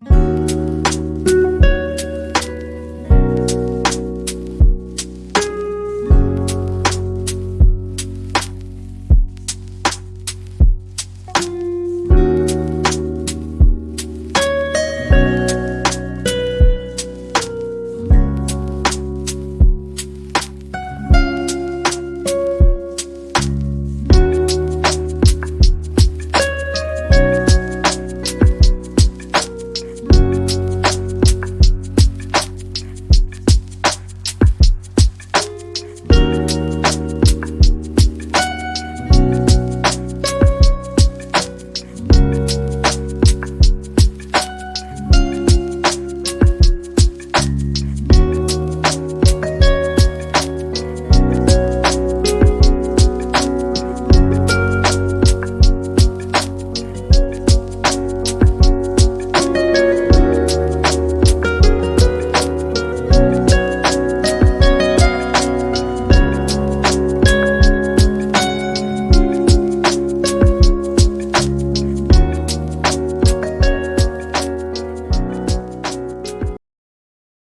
you.